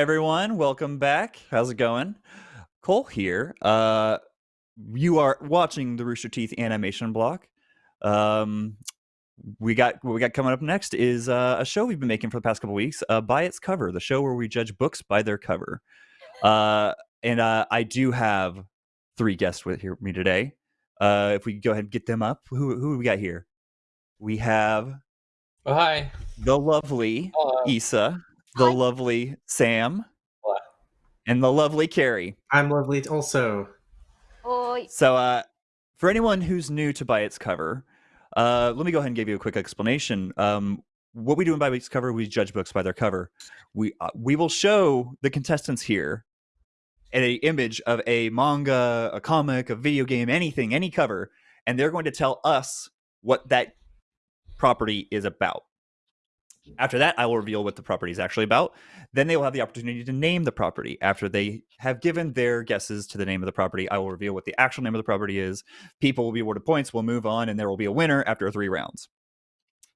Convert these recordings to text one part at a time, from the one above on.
everyone, welcome back. How's it going? Cole here. Uh, you are watching the Rooster Teeth animation block. Um, we got what we got coming up next is uh, a show we've been making for the past couple weeks. Uh, by its cover, the show where we judge books by their cover. Uh, and uh, I do have three guests with here with me today. Uh, if we go ahead and get them up, who who do we got here? We have Oh, hi. the lovely Hello. Issa, the lovely Sam, Hello. and the lovely Carrie. I'm lovely also. Oi. So, uh, for anyone who's new to By Its Cover, uh, let me go ahead and give you a quick explanation. Um, what we do in By Its Cover, we judge books by their cover. We uh, we will show the contestants here an image of a manga, a comic, a video game, anything, any cover, and they're going to tell us what that property is about. After that, I will reveal what the property is actually about. Then they will have the opportunity to name the property. After they have given their guesses to the name of the property, I will reveal what the actual name of the property is. People will be awarded points. We'll move on, and there will be a winner after three rounds.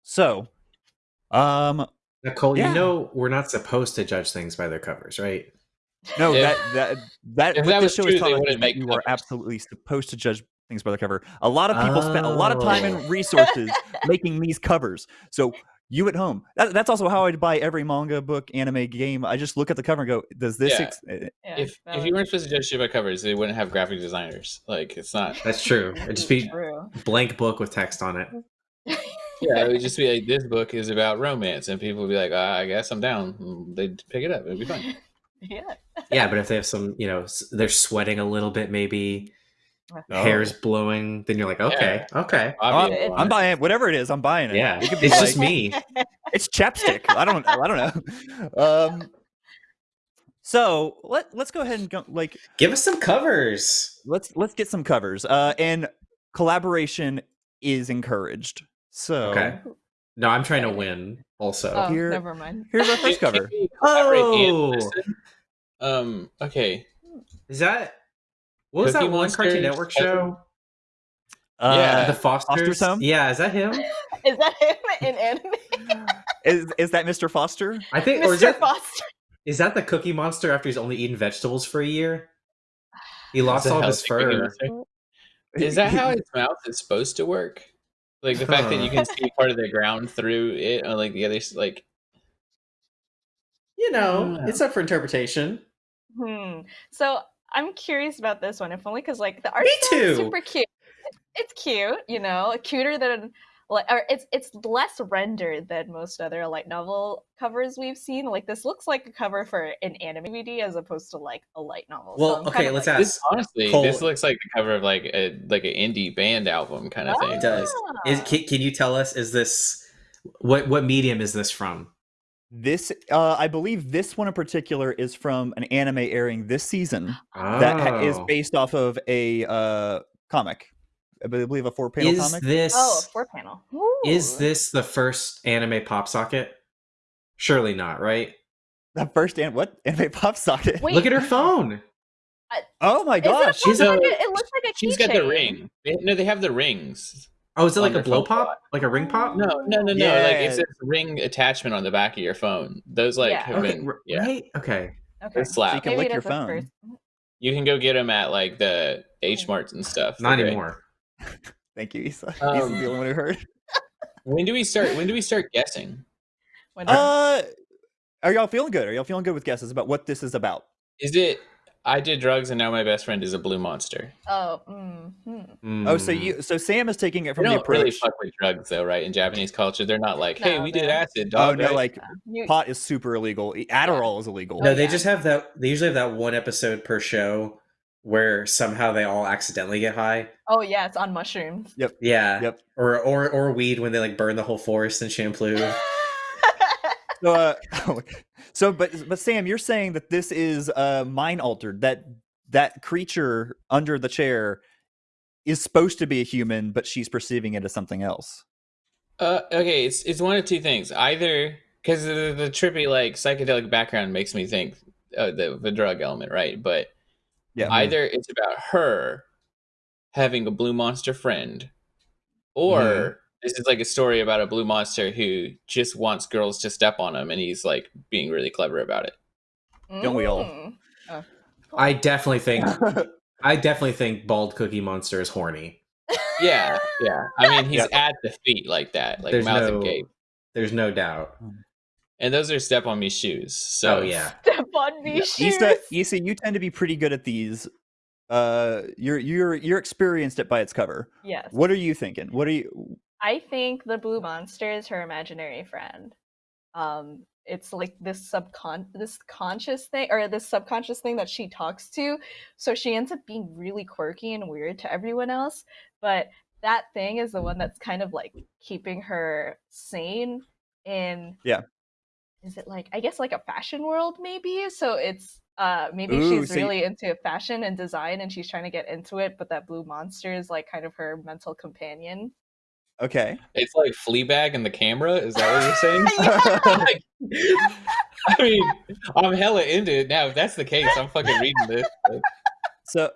So, um, Nicole, Yeah. you know we're not supposed to judge things by their covers, right? no, If- that that that if that this was show true, is they telling wouldn't make you are absolutely supposed to judge things by the cover. A lot of people spent a lot of time Oh. and resources making these covers. So you at home, that, that's also how I buy every manga, book, anime, game. I just look at the cover and go, "Does this?" Yeah. Ex- eh, Yeah, if if you weren't supposed to judge shit by covers, they wouldn't have graphic designers. Like it's not. That's true. It'd just be True. blank book with text on it. Yeah, it would just be like this book is about romance, and people would be like, ah, I guess I'm down. They'd pick it up. It'd be fine. yeah. Yeah, but if they have some, you know, they're sweating a little bit, maybe Oh. hair's blowing, then you're like, okay, okay, I'm, Obvious. I'm buying it. Whatever it is, I'm buying it. yeah. it could be It's like, just me. it's chapstick. I don't. I don't know. Um. So let let's go ahead and go, like Give us some covers. let's let's get some covers. Uh, and collaboration is encouraged. So Okay. No, I'm trying to win. Also, Oh, Here- never mind. here's our first cover. we collaborate and Oh. Um. Okay. is that what was Cookie that one Cartoon Network show? Uh, Yeah. the Fosters. Foster's Home? Yeah, is that him? Is that him in anime? is is that Mr. Foster? I think, or is Mr. that Foster. is that the Cookie Monster after he's only eaten vegetables for a year? He lost Is all how his fur. Is that how his mouth is supposed to work? Like the fact that you can see part of the ground through it, or like the other, like You know, Yeah. it's up for interpretation. Hmm. So I'm curious about this one, if only because like the art Me style is super cute. It's cute, you know, cuter than like, or it's it's less rendered than most other light novel covers we've seen. Like this looks like a cover for an anime DVD as opposed to like a light novel. Well, I'm okay, kind of let's like, ask- this. Honestly, Cole- this looks like the cover of like a like an indie band album kind of Ah. thing. It does. Is, can, can you tell us? Is this what what medium is this from? This, uh, I believe, this one in particular is from an anime airing this season that ha- is Oh. based off of a uh, comic. I believe a four panel Is comic. this Oh, a four panel. is this the first anime pop socket? Surely not, right? the first and what anime pop socket? Wait, Look at her phone. Oh my Is it, a gosh! she's she's a- it looks like a She's got the ring. They, no, they have the rings. Oh, is it like a her blow phone. pop? Like a ring pop? No, no, no, no. Like it's a ring attachment on the back of your phone. Those like Yeah. have Okay, been yeah. right? Okay. Okay. They slap. you can Maybe lick your phone. first- You can go get them at like the H Marts and stuff. Not They're anymore. Thank you, Issa. Issa's Um, the only one who heard. When do we start? When do we start guessing? When- Uh, are y'all feeling good? Are y'all feeling good with guesses about what this is about? Is it? I did drugs and now my best friend is a blue monster. oh, mm, hmm. Oh, so Mm. you, so Sam is taking it They from the don't approach. really fuck with drugs though, right? In Japanese culture, they're not like, "Hey, No, we did they're- acid." oh no, right? like You- pot is super illegal. Adderall is illegal. No, Oh, they just have that. They usually have that one episode per show where somehow they all accidentally get high. oh yeah, it's on mushrooms. Yep. Yeah. Yep. Or or or weed when they like burn the whole forest in Champloo. So, uh, so, but but Sam, you're saying that this is uh, mind altered. That that creature under the chair is supposed to be a human, but she's perceiving it as something else. Uh, okay, it's it's one of two things. Either because the, the trippy like psychedelic background makes me think uh, the the drug element, right? But Yeah. either it's about her having a blue monster friend, or Mhm. This is like a story about a blue monster who just wants girls to step on him, and he's like being really clever about it. Don't we all? Mm. Oh. I definitely think I definitely think bald Cookie Monster is horny. Yeah, yeah. I mean, he's Yep. at the feet like that, like There's mouth no and gape. there's no doubt. And those are step on me shoes. So oh yeah. Step on me shoes. Issa, Issa, you tend to be pretty good at these. Uh, you're you're you're experienced at by its cover. Yes. What are you thinking? What are you? I think the blue monster is her imaginary friend. Um, it's like this subcon this conscious thing or this subconscious thing that she talks to. So she ends up being really quirky and weird to everyone else. But that thing is the one that's kind of like keeping her sane in Yeah. Is it like I guess like a fashion world maybe? So it's uh maybe Ooh, she's so you- really into fashion and design and she's trying to get into it, but that blue monster is like kind of her mental companion. Okay. it's like Fleabag and the camera. Is that what you're saying? Like, I mean, I'm hella into it now. If that's the case, I'm fucking reading this. Like, So,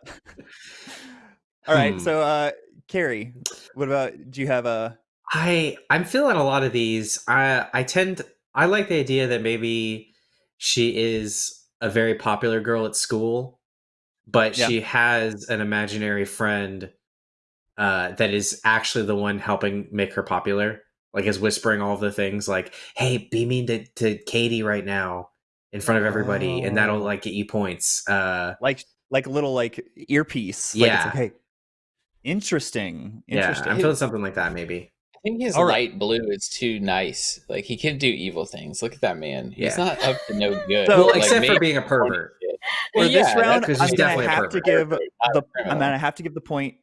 all right. Hmm. So, uh, Carrie, what about? Do you have a? I I'm feeling a lot of these. I I tend I like the idea that maybe she is a very popular girl at school, but Yeah. she has an imaginary friend uh, that is actually the one helping make her popular. Like is whispering all the things like, "Hey, be mean to, to Katie right now in front of everybody, and that'll Oh. like get you points." Uh, like like a little like earpiece. Like, Yeah. It's like, hey, interesting. yeah, Interesting. I'm feeling something like that. Maybe. I think his All right. light blue is too nice. Like he can do evil things. Look at that man. He's Yeah. not up to no good. So- Well, like, except for being a pervert. For Yeah, this round, I'm gonna have to give the. I'm gonna have to give the point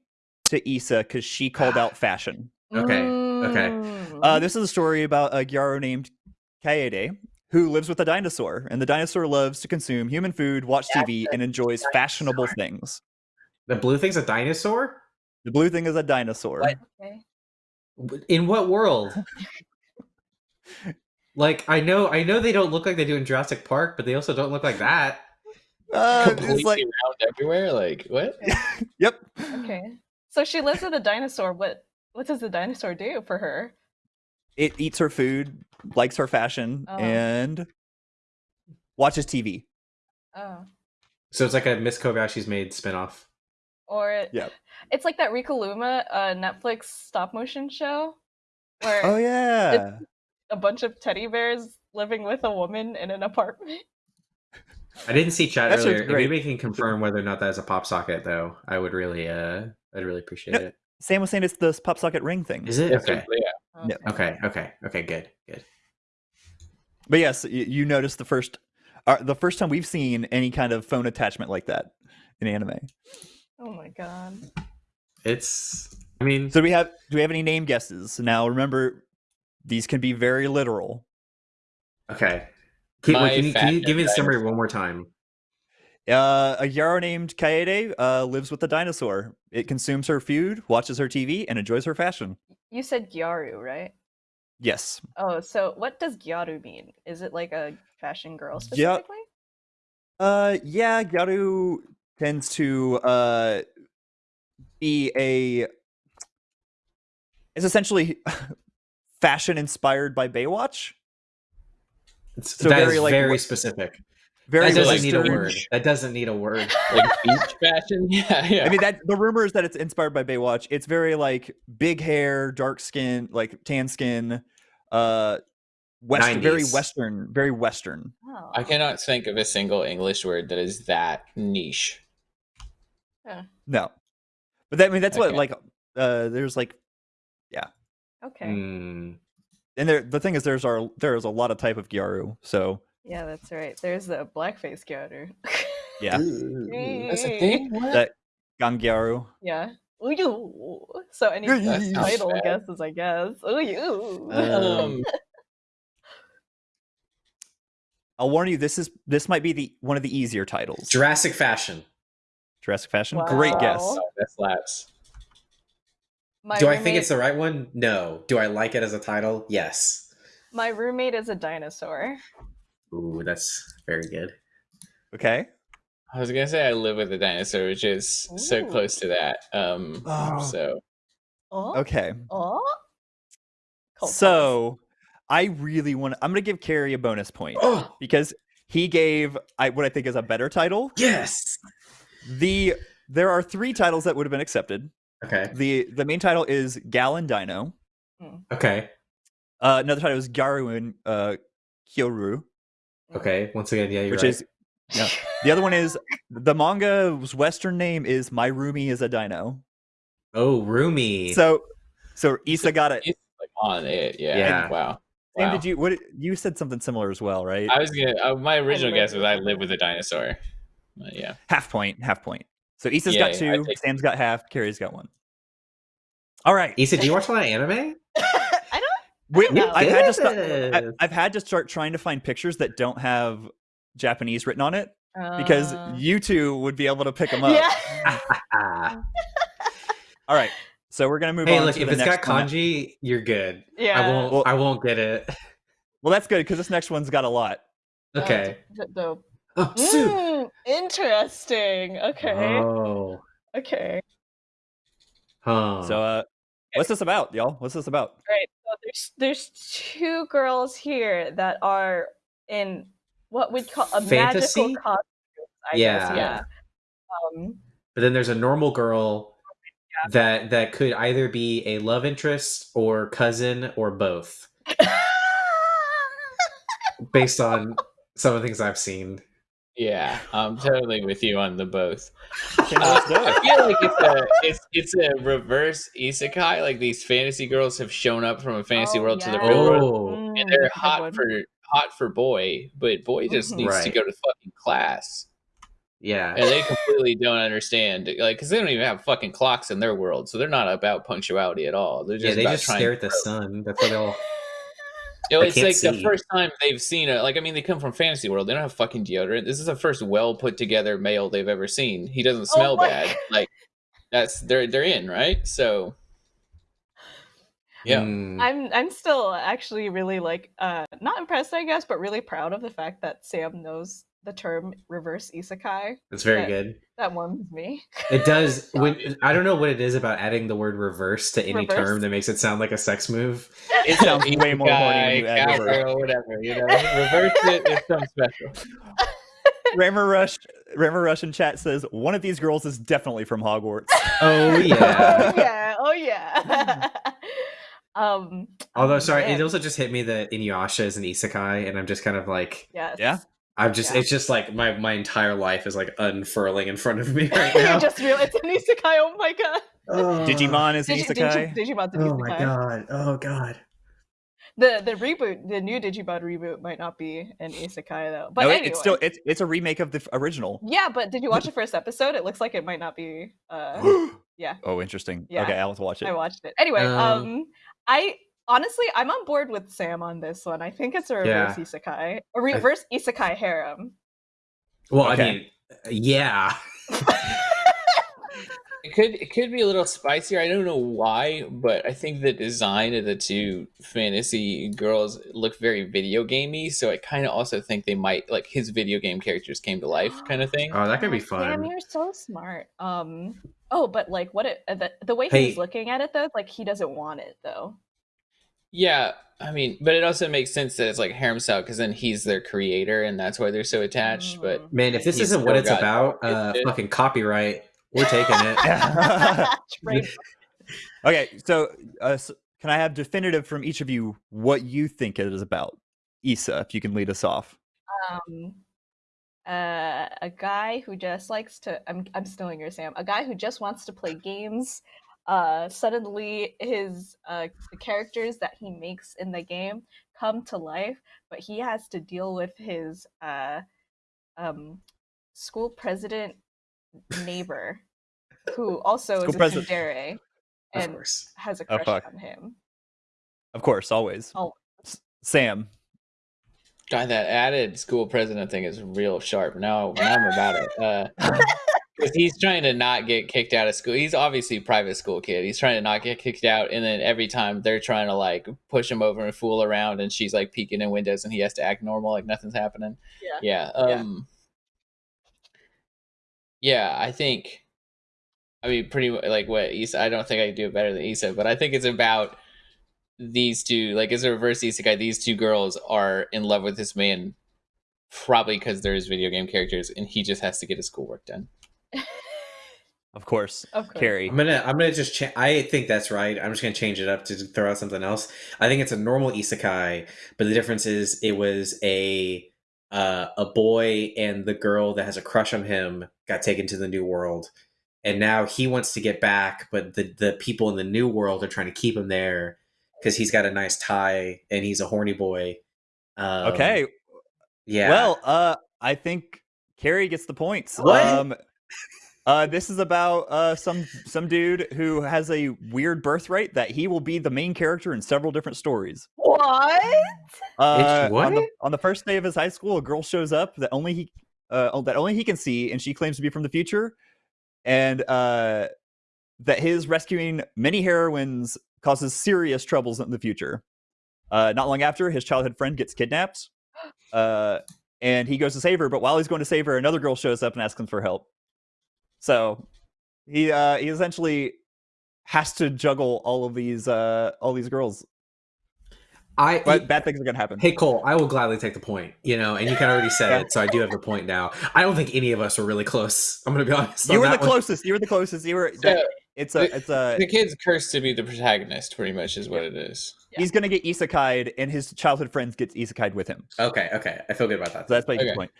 to Issa because she called out fashion. Okay, okay. Mm. Uh, this is a story about a Gyaru named Kaede who lives with a dinosaur, and the dinosaur loves to consume human food, watch TV, and enjoys fashionable things. The blue thing's a dinosaur. The blue thing is a dinosaur. What? okay. In what world? like I know, I know they don't look like they do in Jurassic Park, but they also don't look like that. Uh, completely it's like, round everywhere. Like what? yep. Okay. So she lives with a dinosaur. What what does the dinosaur do for her? It eats her food, likes her fashion, Oh. and watches TV. Oh. So it's like a Miss Kobayashi's Maid spinoff. Or it, Yep. it's like that Rilakkuma uh, Netflix stop motion show where Oh yeah. a bunch of teddy bears living with a woman in an apartment. I didn't see chat That earlier. If great. anybody can confirm whether or not that is a pop socket, though, I would really, uh, I'd really appreciate Yep. it. Sam was saying it's the pop socket ring thing. Is it okay? Yeah. Yeah. Okay, okay, okay. Good, good. But yes, you, you noticed the first, uh, the first time we've seen any kind of phone attachment like that in anime. Oh my god. It's. I mean, So do we have do we have any name guesses? Now remember, these can be very literal. okay. Can, wait, can you, can you give me the summary one more time? Uh, a Gyaru named Kaede uh, lives with a dinosaur. It consumes her food, watches her TV, and enjoys her fashion. You said Gyaru, right? Yes. Oh, so what does Gyaru mean? Is it like a fashion girl specifically? Yeah. Uh, yeah, Gyaru tends to uh be a. It's essentially fashion inspired by Baywatch. It's, So very, like, very specific. Very that doesn't like need a word. That doesn't need a word. Like beach fashion. Yeah, yeah. I mean that the rumor is that it's inspired by Baywatch. It's very like big hair, dark skin, like tan skin, uh west very western, very western. Oh. I cannot think of a single English word that is that niche. No. But that I mean that's what like uh there's like yeah. Okay. Mm, and there the thing is there's our there's a lot of type of Gyaru. So Yeah, that's right. There's the blackface Gyaru. yeah. That's a thing. What? That Ganguro. yeah. Ooh. So any That title bad. guesses, I guess. Ooh. Um, I'll warn you this is this might be the one of the easier titles. Jurassic fashion. Jurassic Fashion. Great guess. Oh, that slaps. My Do I think it's the right one? No. Do I like it as a title? Yes. My roommate is a dinosaur. Ooh, that's very good. Okay. I was gonna say I live with a dinosaur, which is so close to that. Um, Oh. so Oh. Okay. Oh. Cold So I really want I'm gonna give Carrie a bonus point. Oh, because he gave I, what I think is a better title. Yes. The there are three titles that would have been accepted. Okay. The the main title is Gal & Dino. Okay. Uh, another title is Garuin uh, Kyoru, Okay. Once again, yeah, you're which right. is yeah. The other one is the manga's Western name is My Roomie is a Dino. oh, Roomy. So so Issa got it. It's like on it. Yeah. Yeah. Wow. Sam, Wow. did you what you said something similar as well, right? I was gonna. Uh, my original guess was I live with a dinosaur. But yeah. half point, half point. So Issa's Yeah, got two, Sam's got half, Carrie's got one. All right. Issa, do you watch a lot of anime? I don't. Wait, know. I've had to start. I, I've had to start trying to find pictures that don't have Japanese written on it because Uh, you two would be able to pick them up. yeah. Ah. All right, so we're gonna move hey, on. look, to if the it's got next one. kanji, you're good. Yeah. I won't. Well- I won't get it. Well, that's good because this next one's got a lot. Uh, Okay. d- the- Oh. Mm, interesting. Okay. Oh. Okay. Huh. So, uh, what's this about, y'all? What's this about? Right. So there's there's two girls here that are in what we'd call a Fantasy? magical costume. I Yeah. guess. Yeah. Um, but then there's a normal girl that that could either be a love interest or cousin or both, based on some of the things I've seen. Yeah. I'm totally with you on the both. Okay, Uh, let's do I feel like it's a it's it's a reverse isekai. Like these fantasy girls have shown up from a fantasy Oh, world to the real world, Oh, mm, and they're that's a good hot for hot for boy, but boy just Mhm. needs to go to fucking class, yeah. and they completely don't understand. Like, because they don't even have fucking clocks in their world, so they're not about punctuality at all. They're just Yeah, they about just stare at the grow. sun. That's what they all. You know, it's can't like the first time they've seen it. Like, I mean, they come from fantasy world. They don't have fucking deodorant. This is the first well put together male they've ever seen. He doesn't smell Oh bad. God. Like, that's they're they're in right. So, yeah, Mm. I'm I'm still actually really like uh not impressed I guess, but really proud of the fact that Sam knows the term reverse isekai. It's very Yeah. good. That warms me. It does. When I don't know what it is about adding the word reverse to any Reverse? term that makes it sound like a sex move. It sounds way more horny when you Guy, add reverse. cowgirl, whatever. You know, reverse it. It's something special. Rammer Rush, Rammer Russian chat says one of these girls is definitely from Hogwarts. Oh yeah. oh yeah. yeah. Oh yeah. um Although, oh, sorry, man. it also just hit me that Inuyasha is an isekai, and I'm just kind of like, yes. Yeah? I'm just, Yeah. it's just like my my entire life is like unfurling in front of me right now. you just real it's an isekai, oh my god. Oh. Digimon is an Digi- isekai. Digi- Digimon's an Oh isekai. my god! Oh god! The the reboot, the new Digimon reboot might not be an isekai though. But no, anyway. it's still it's it's a remake of the original. Yeah, but did you watch the first episode? It looks like it might not be uh yeah. Oh, interesting. Yeah. Okay, I'll have to watch it. I watched it. Anyway, Um, um, I honestly I'm on board with Sam on this one. I think it's a reverse Yeah. isekai, a reverse isekai harem. Well, Okay. I mean, yeah. It could it could be a little spicier. I don't know why, but I think the design of the two fantasy girls look very video gamey. So I kind of also think they might like his video game characters came to life, kind of thing. Oh, that could be Sam, fun. you're so smart. Um, oh, but like what it uh, the, the way Hey. he's looking at it though, like he doesn't want it though. Yeah, I mean, but it also makes sense that it's like harem style because then he's their creator, and that's why they're so attached. But Mm. Man, if this isn't what it's about, it, uh, it- fucking copyright, we're taking it. Right. okay, so uh, s- can I have definitive from each of you what you think it is about? Issa, if you can lead us off. um uh, a guy who just likes to I'm I'm stealing your Sam. A guy who just wants to play games. Uh suddenly his uh the characters that he makes in the game come to life, but he has to deal with his uh um school president neighbor who also School is a president. tsundere and has a Oh, crush fuck. on him. Of course, always. Oh. S- Sam. God, that added school president thing is real sharp. Now, now I'm about it. Uh, because he's trying to not get kicked out of school. He's obviously a private school kid. He's trying to not get kicked out, and then every time they're trying to like push him over and fool around, and she's like peeking in windows, and he has to act normal, like nothing's happening. Yeah. Yeah. Yeah. Um. Yeah, I think. I mean, pretty mu- like what Issa. I don't think I can do it better than Issa, but I think it's about these two. Like, it's a reverse isekai. These two girls are in love with this man probably because there's video game characters and he just has to get his schoolwork done. Of course, Of course. Carrie. I'm gonna I'm gonna just cha- I think that's right. I'm just gonna change it up to throw out something else. I think it's a normal isekai, but the difference is it was a uh, a boy and the girl that has a crush on him got taken to the new world, and now he wants to get back, but the the people in the new world are trying to keep him there because he's got a nice tie and he's a horny boy. Um, Okay. yeah. Well, uh, I think Carrie gets the points. What? Um, uh, this is about uh, some some dude who has a weird birthright that he will be the main character in several different stories. What? Uh, what? On the, on the first day of his high school, a girl shows up that only he uh, that only he can see, and she claims to be from the future, and uh, that his rescuing many heroines causes serious troubles in the future. Uh, not long after, his childhood friend gets kidnapped, uh, and he goes to save her. But while he's going to save her, another girl shows up and asks him for help. So he uh, he essentially has to juggle all of these uh, all these girls, I but bad things are gonna happen. Hey Cole, I will gladly take the point. You know, and you kind of already said Yeah. it, so I do have the point now. I don't think any of us were really close. I'm gonna be honest. You were the one. closest. You were the closest. You were. So, it's a. It's a. the kid's cursed to be the protagonist, pretty much, is what it is. He's gonna get isekai'd, and his childhood friends gets isekai'd with him. Okay, okay, I feel good about that. So that's my Okay. point.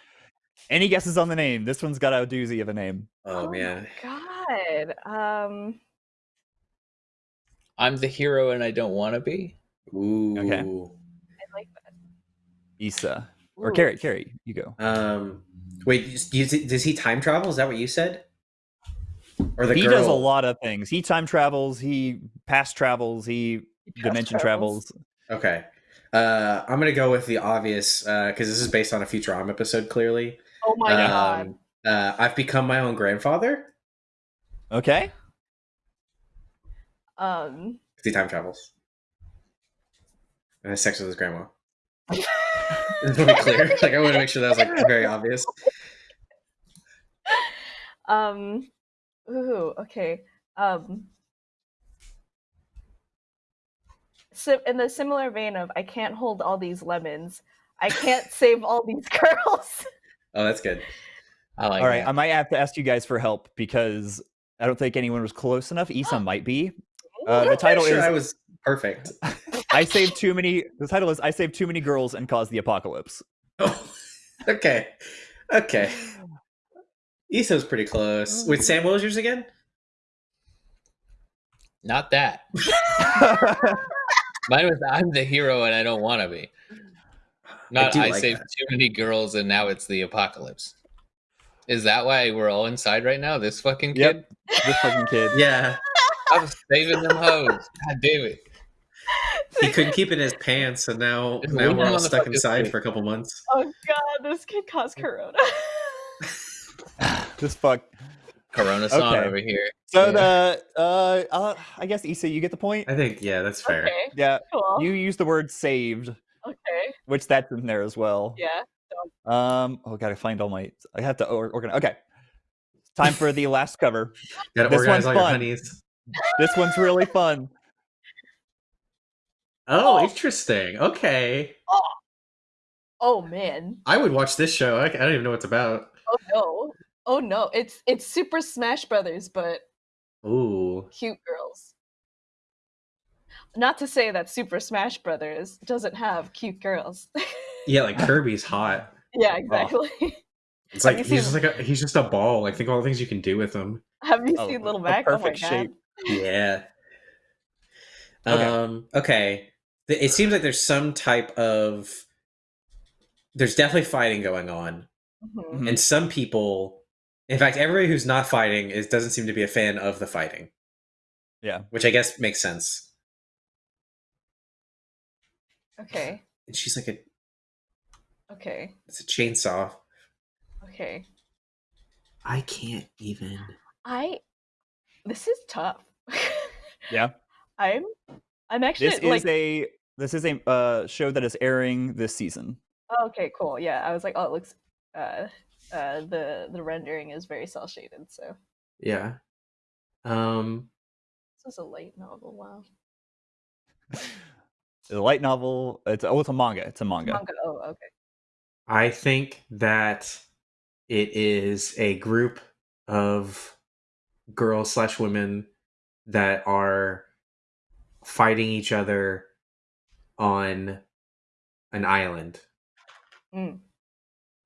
Any guesses on the name? This one's got a doozy of a name. oh man, God. Um. I'm the hero and I don't want to be. ooh, Okay. I like that. Issa or Ooh. Carrie. Carrie, you go. Um, wait, you- you- does he time travel? Is that what you said? Or the he girl? does a lot of things. He time travels. He past travels. He He dimension fast travels. Okay, uh, I'm gonna go with the obvious because this is based on a Futurama episode. Clearly, Oh my god. um, uh, I've become my own grandfather Okay. Um. because he time travels and has sex with his grandma. Just want to be clear. Like I want to make sure that was like very obvious. Um. Ooh. Okay. Um. So in the similar vein of I can't hold all these lemons, I can't save all these girls. Oh, that's good. I like All right. that. I might have to ask you guys for help because I don't think anyone was close enough. Issa might be. Uh, the title sure is I was perfect. I saved too many. The title is I saved too many girls and caused the apocalypse. Oh, okay, okay. Issa's pretty close. With Sam Williams again? Not that. Mine was I'm the hero and I don't want to be. Not do I, like saved that. too many girls and now it's the apocalypse. Is that why we're all inside right now? This fucking kid? Yep. this fucking kid. Yeah, I was saving them hoes. God damn it. he couldn't keep it in his pants, and now Just now we're all stuck inside for a couple months. oh god, this kid caused corona. this fuck. Corona song Okay. over here. So Yeah. the uh, uh, I guess Issa, you get the point. I think yeah, that's fair. okay. Yeah, Cool. you use the word saved, okay. which that's in there as well. Yeah. Um. Oh, gotta find all my. I have to or- organize. Okay. Time for the last cover. Gotta This organize one's all your fun. honeys. This one's really fun. Oh, Oh. interesting. Okay, Oh man. I would watch this show. I, I don't even know what it's about. Oh no. Oh no. It's it's Super Smash Brothers, but Ooh, cute girls. Not to say that Super Smash Brothers doesn't have cute girls. yeah, like Kirby's hot. yeah, exactly. It's like he's seen- just like a, he's just a ball. Like think of all the things you can do with him. have you Oh, seen Little a Mac? Oh my perfect god. shape. Yeah. Okay. Um. Okay. Th- It seems like there's some type of. There's definitely fighting going on, Mhm. Mhm. and some people, in fact, everybody who's not fighting is doesn't seem to be a fan of the fighting. Yeah. Which I guess makes sense. Okay. And she's like a Okay. it's a chainsaw. Okay. I can't even. I this is tough. Yeah. I'm I'm actually This like is a this is a uh, show that is airing this season. oh, okay, cool. Yeah. I was like, oh it looks uh uh the the rendering is very cell shaded, so Yeah. Um. this is a light novel, wow. It's a light novel. It's oh, it's a manga. It's a manga. Manga. Oh, okay. I think that it is a group of girls slash women that are fighting each other on an island. Mm.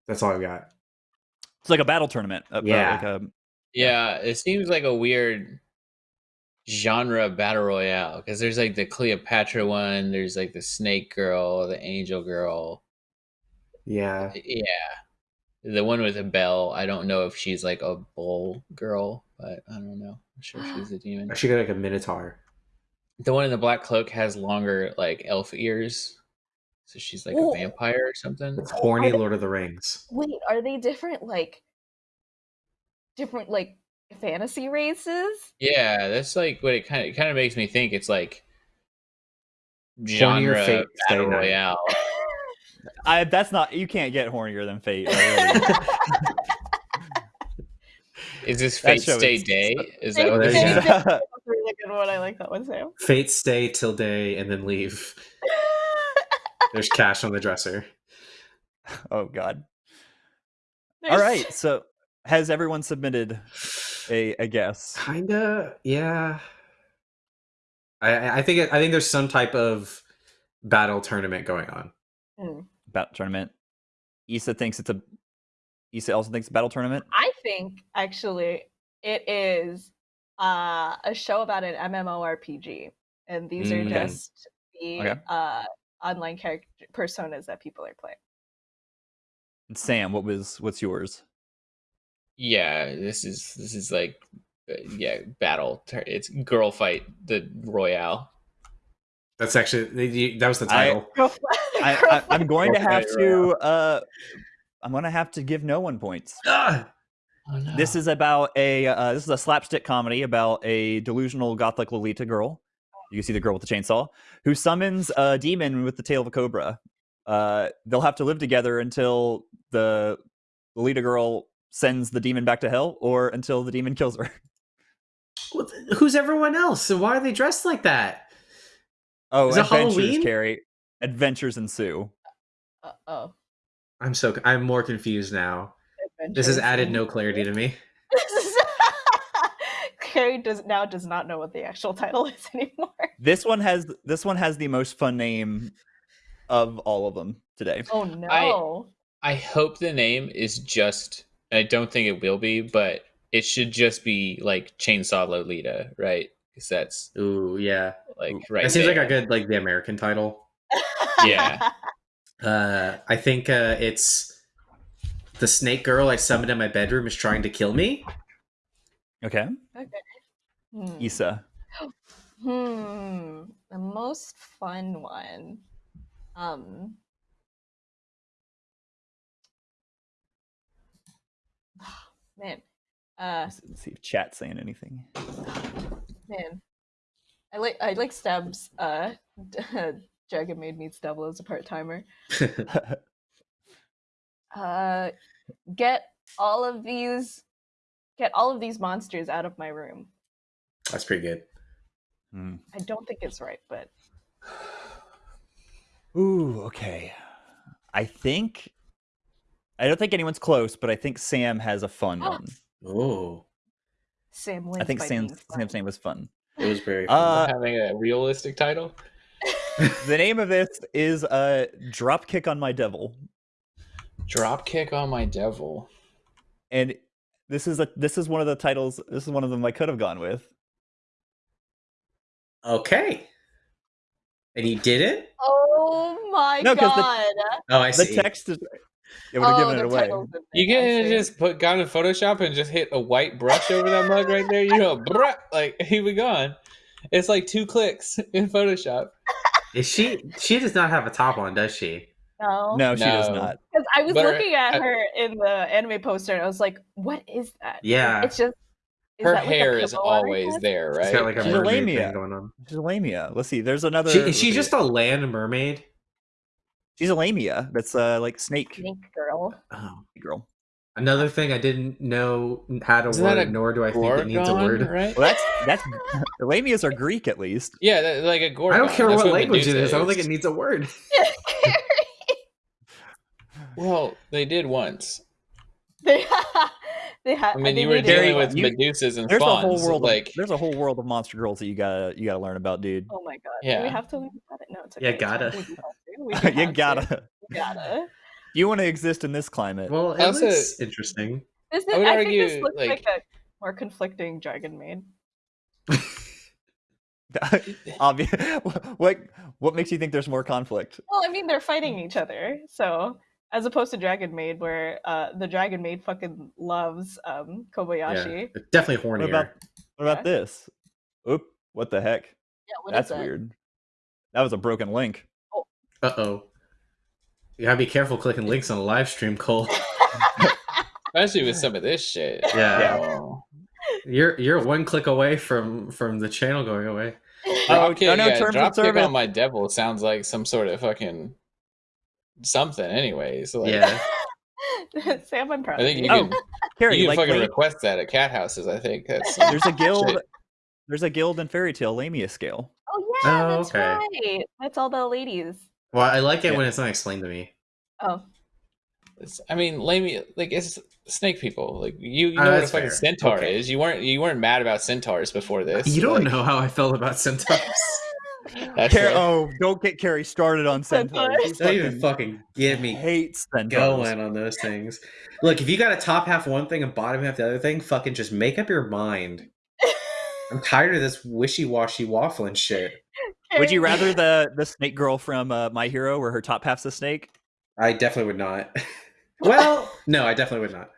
That's all I got. It's like a battle tournament. uh, uh, Yeah. like a, Yeah, it seems like a weird genre battle royale because there's like the Cleopatra one, there's like the Snake Girl, the Angel Girl. Yeah. Yeah, the one with a bell. I don't know if she's like a bull girl, but I don't know. I'm sure she's a demon. She got like a minotaur. The one in the black cloak has longer like elf ears, so she's like Ooh. a vampire or something. It's horny they- Lord of the Rings. Wait, are they different like different like fantasy races? Yeah, that's like what it kind of it kind of makes me think. It's like Hornier genre Fate battle Night. royale. I, that's not. You can't get hornier than Fate. already. Is this Fate show Stay is- Day? Is Fate that what There this you go. That's really good one. I like that one, Sam. Fate stay till day and then leave. There's cash on the dresser. oh God. All There's- right. So has everyone submitted a, a guess? Kinda, yeah. I- I I think it, I think there's some type of battle tournament going on. Hmm. battle tournament. Issa thinks it's a. Issa also thinks battle tournament. I think actually it is uh, a show about an MMORPG, and these Mm. are Okay. just the Okay. uh, online character personas that people are playing. And Sam, what was what's yours? Yeah, this is this is like uh, yeah battle. It's girl fight the royale. That's actually that was the title. I, I, I'm going to have to. Uh, I'm going to have to give no one points. Ah! Oh, no. This is about a. Uh, this is a slapstick comedy about a delusional gothic Lolita girl. You can see the girl with the chainsaw who summons a demon with the tail of a cobra. Uh, they'll have to live together until the Lolita girl sends the demon back to hell, or until the demon kills her. Well, Who's everyone else? And why are they dressed like that? Oh, Is adventures, Halloween? Carrie. Adventures ensue. Uh, oh, I'm so I'm more confused now. This has added no clarity to me. Carrie does now does not know what the actual title is anymore. This one has this one has the most fun name of all of them today. Oh no! I hope the name is just. I don't think it will be, but it should just be like Chainsaw Lolita, right? Because that's Ooh, yeah. like Ooh, right. that seems there. like a good like the American title. Yeah. Uh, I think uh, it's the snake girl I summoned in my bedroom is trying to kill me. Okay, Hmm. Issa. Hmm. The most fun one. Um. Man. Uh Let's let's see if chat's saying anything. man. I like I like Stab's uh Jagged Maid meets Devil as a part timer. Uh get all of these get all of these monsters out of my room. That's pretty good. Hmm. I don't think it's right, but Ooh, okay. I think I don't think anyone's close, but I think Sam has a fun one. Oh, Sam wins I think by Sam's. Sam's name was fun. it was very. Fun. Uh, having a realistic title. the name of this is uh, "Drop Kick on My Devil," Dropkick on my devil. and this is a this is one of the titles. This is one of them I could have gone with. okay, and he didn't. Oh my No, 'cause the- god. Oh, I see. The see. text is. It would have oh, given it away. You can just put gone in Photoshop and just hit a white brush over that mug right there. You know, bruh, like he be gone. It's like two clicks in Photoshop. Is she? She does not have a top on, does she? No. No, she does not. Because I was But her- looking at I- her in the anime poster and I was like, what is that? Yeah. It's just is Her that like hair is pillow on her always head? there, She's right? got like a She's a mermaid lamia. thing going on. She's a lamia. Let's see. There's another. She, is she just a land mermaid? She's a lamia. That's uh like snake Snake girl. Oh. girl. Another thing I didn't know had a Isn't that word, a nor do I think it needs a Gorgon, word. right? Well, that's that's the lamias are Greek at least. Yeah, that, like a Gorgon. I don't care That's what, what language it Medusa is. I don't think it needs a word. Well, they did once. They, they had. I mean, they you were dealing with you- Medusas and There's a fawns. whole world. like of, there's a whole world of monster girls that you gotta you gotta learn about, dude. Oh my god. Yeah. Do we have to learn about it? No, it's okay. Yeah, it's fine. gotta. We do have to. We do you gotta. To. We gotta. You want to exist in this climate. Well, it Also- looks interesting. This I is, would I, think this looks like, like- a more conflicting Dragon Maid. Obvious. what what makes you think there's more conflict? Well, I mean, they're fighting each other, so as opposed to Dragon Maid, where uh, the Dragon Maid fucking loves um, Yeah, Kobayashi. definitely hornier. What about what about Yeah. this? Oop! What the heck? Yeah, what is That's that? weird. That was a broken link. Uh oh. You gotta be careful clicking links on a live stream, Cole. especially with some of this shit. Yeah. Oh. You're you're one click away from from the channel going away. Oh, okay, oh, no, yeah, terms drop kick on my devil sounds like some sort of fucking something. Anyways, like, Yeah. Sam, I'm proud I think you. you Oh, can Carrie, you can like fucking lame- request that at cat houses. I think that's there's a guild. Shit. There's a guild in Fairy Tail Lamia scale. Oh yeah, Oh, that's okay. right. That's all the ladies. Well, I like it Yeah. when it's not explained to me. Oh, It's- I mean, lame like it's snake people. Like you, you Ah, know what a fucking fair. centaur Okay. is. You weren't you weren't mad about centaurs before this. You don't like, know how I felt about centaurs. Car- oh, don't get Carrie started on centaurs. Centaurs. Don't even fucking fucking get me hates centaurs. going on those things. Look, if you got a top half one thing and bottom half the other thing, fucking just make up your mind. I'm tired of this wishy washy waffling shit. Would you rather the the snake girl from uh, My Hero, where her top half's a snake? I definitely would not. well, no, I definitely would not.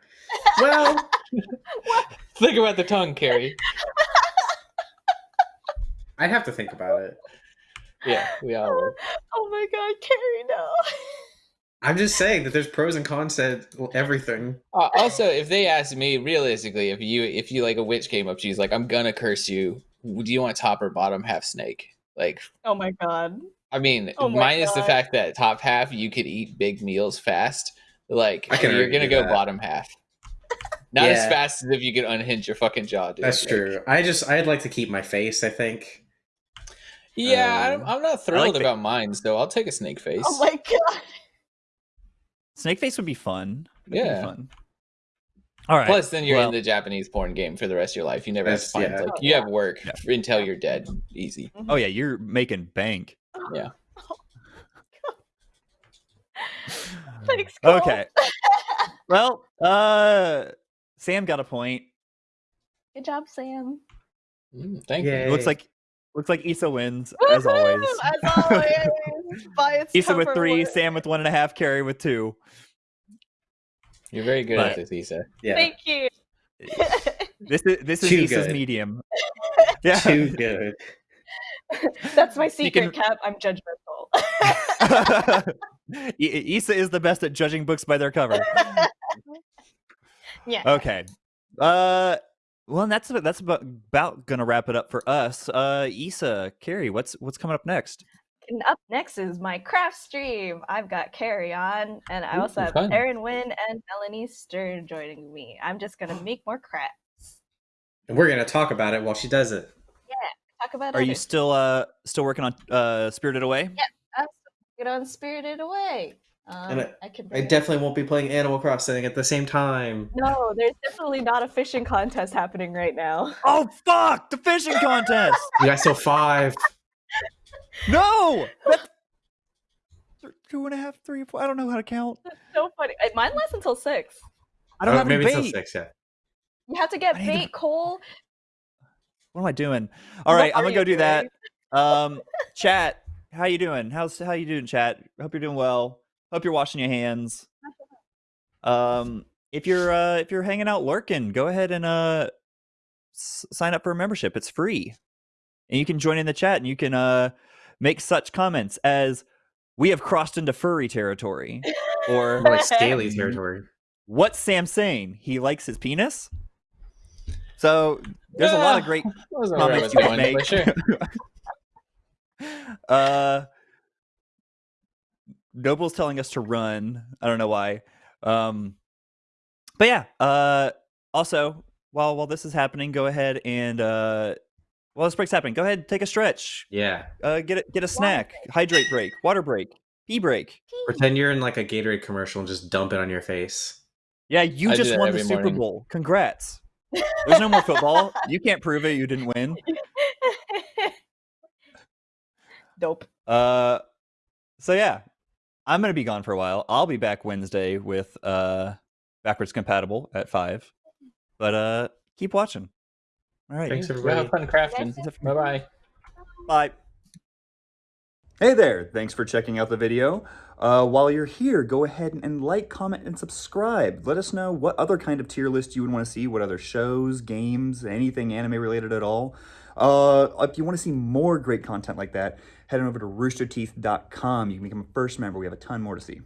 Well, Think about the tongue, Carrie. I'd have to think about it. Yeah, we all would. Oh my god, Carrie, no. I'm just saying that there's pros and cons to everything. Uh, also, if they asked me realistically, if you if you like a witch came up to you, is like, I'm gonna curse you. Do you want top or bottom half snake? Like, Oh my god. I mean, Oh my minus the fact that top half you could eat big meals fast. Like, I can you're gonna go that. bottom half. Not as fast as if you could unhinge your fucking jaw, dude. That's Like, true. I just I'd like to keep my face. I think. Yeah, Um, I'm, I'm not thrilled the- about mine, so I'll take a snake face. Oh my god. Snake face would be fun. That'd be Yeah. fun. All right. Plus, then you're well- in the Japanese porn game for the rest of your life. You never have to find yeah. like Oh, you have work Yeah. until you're dead. Easy. Oh yeah, you're making bank. Yeah. Thanks, Cole. Okay. well, uh, Sam got a point. Good job, Sam. Mm, thank Yay. you. Looks like looks like Issa wins as always. Woohoo! As always. Issa with three, work. Sam with one and a half, Carrie with two. You're very good But- at this, Issa. Yeah. Thank you. This is this is Too Issa's good. medium. Yeah. Too good. That's my secret can- cap. I'm judgmental. I- Issa is the best at judging books by their cover. yeah. Okay. Uh well, and that's about, that's about, about gonna wrap it up for us. Uh Issa, Carrie, what's what's coming up next? And up next is my craft stream. I've got Carrie on, and I Ooh, also have fun. Erin Wynn and Melanie Stern joining me. I'm just gonna make more crafts. And we're gonna talk about it while she does it. Yeah, talk about. It. Are you still uh still working on uh Spirited Away? I'm still get on Spirited Away. Um, And I, I- can. I definitely won't be playing Animal Crossing at the same time. No, there's definitely not a fishing contest happening right now. Oh fuck! The fishing contest! You guys still five. No! That's- Two and a half, three, four. I don't know how to count. That's so funny. Mine lasts until six. I don't Oh, have maybe any it's bait. still six. Yeah. You have to get I need to- bait, Cole. What am I doing? All What right, I'm gonna go you do that. Um, chat, how you doing? How's how you doing, chat? Hope you're doing well. Hope you're washing your hands. Um, if you're uh if you're hanging out lurking, go ahead and uh s- sign up for a membership. It's free, and you can join in the chat and you can uh make such comments as "We have crossed into furry territory," or More like scaly territory. "What's Sam saying? He likes his penis." So there's a lot of great That wasn't where I comments you can make. sure. uh, Noble's telling us to run. I don't know why. Um, but yeah. Uh, also, while while this is happening, go ahead and uh, while this break's happening, go ahead take a stretch. Yeah. Uh, get a, get a snack, hydrate break, water break, Tea break. Pretend you're in like a Gatorade commercial and just dump it on your face. Yeah, you I just won the Super morning. Bowl. Congrats. There's no more football. You can't prove it. You didn't win. Dope. Uh, so yeah, I'm gonna be gone for a while. I'll be back Wednesday with uh backwards compatible at five. But uh, keep watching. All right. Thanks, Go everybody. have fun crafting. Bye bye. Bye. Hey there, thanks for checking out the video. Uh, while you're here, go ahead and like, comment, and subscribe. Let us know what other kind of tier list you would want to see, what other shows, games, anything anime related at all. Uh, if you want to see more great content like that, head on over to roosterteeth.com. You can become a first member. We have a ton more to see.